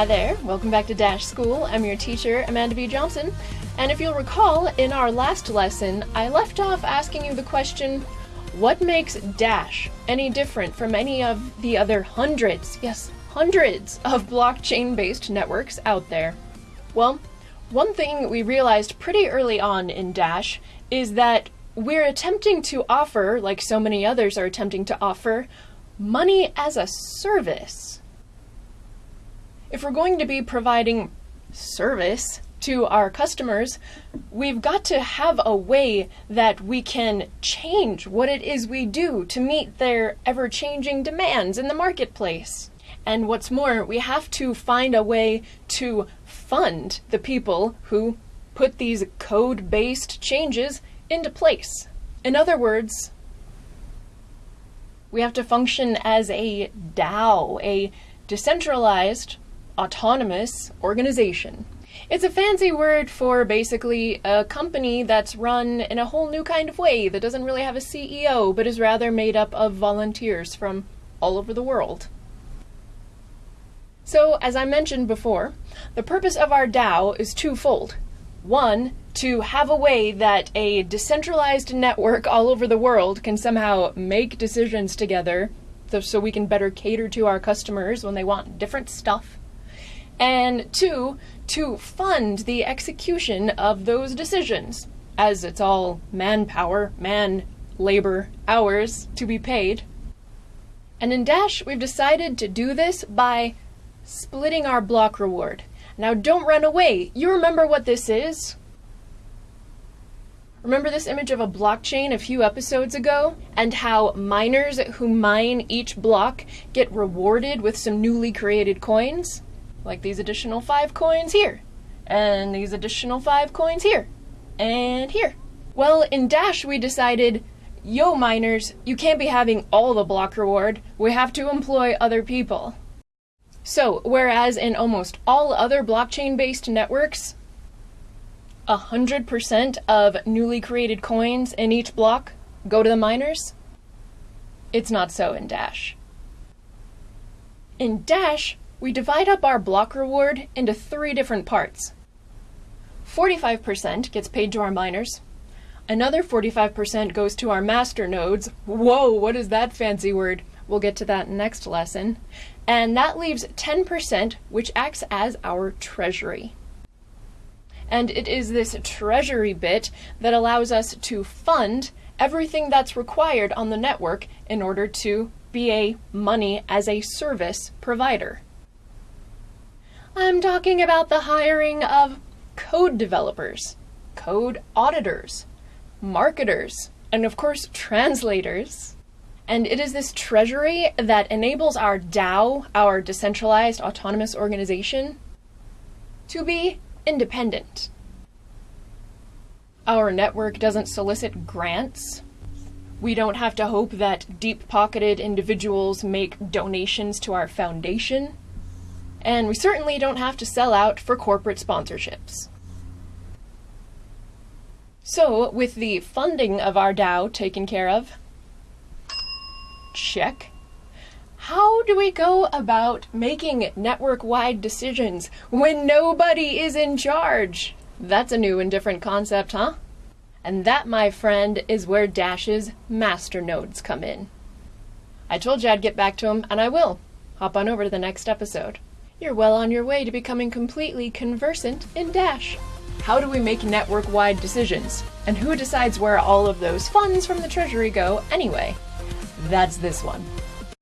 Hi there, welcome back to Dash School. I'm your teacher, Amanda B. Johnson. And if you'll recall, in our last lesson, I left off asking you the question what makes Dash any different from any of the other hundreds, yes, hundreds of blockchain based networks out there? Well, one thing we realized pretty early on in Dash is that we're attempting to offer, like so many others are attempting to offer, money as a service if we're going to be providing service to our customers, we've got to have a way that we can change what it is we do to meet their ever changing demands in the marketplace. And what's more, we have to find a way to fund the people who put these code based changes into place. In other words, we have to function as a DAO, a decentralized autonomous organization. It's a fancy word for basically a company that's run in a whole new kind of way that doesn't really have a CEO but is rather made up of volunteers from all over the world. So, as I mentioned before, the purpose of our DAO is twofold. One, to have a way that a decentralized network all over the world can somehow make decisions together so we can better cater to our customers when they want different stuff and two, to fund the execution of those decisions, as it's all manpower, man labor hours to be paid. And in Dash, we've decided to do this by splitting our block reward. Now, don't run away. You remember what this is? Remember this image of a blockchain a few episodes ago? And how miners who mine each block get rewarded with some newly created coins? Like these additional five coins here, and these additional five coins here, and here. Well, in Dash, we decided, yo, miners, you can't be having all the block reward. We have to employ other people. So, whereas in almost all other blockchain based networks, 100% of newly created coins in each block go to the miners, it's not so in Dash. In Dash, we divide up our block reward into three different parts. 45% gets paid to our miners. Another 45% goes to our master nodes. Whoa, what is that fancy word? We'll get to that next lesson. And that leaves 10%, which acts as our treasury. And it is this treasury bit that allows us to fund everything that's required on the network in order to be a money as a service provider. I'm talking about the hiring of code developers, code auditors, marketers, and of course, translators. And it is this treasury that enables our DAO, our decentralized autonomous organization, to be independent. Our network doesn't solicit grants. We don't have to hope that deep pocketed individuals make donations to our foundation and we certainly don't have to sell out for corporate sponsorships. So, with the funding of our DAO taken care of, check. How do we go about making network wide decisions when nobody is in charge? That's a new and different concept, huh? And that, my friend, is where Dash's master nodes come in. I told you I'd get back to him, and I will. Hop on over to the next episode. You're well on your way to becoming completely conversant in Dash. How do we make network wide decisions? And who decides where all of those funds from the Treasury go anyway? That's this one.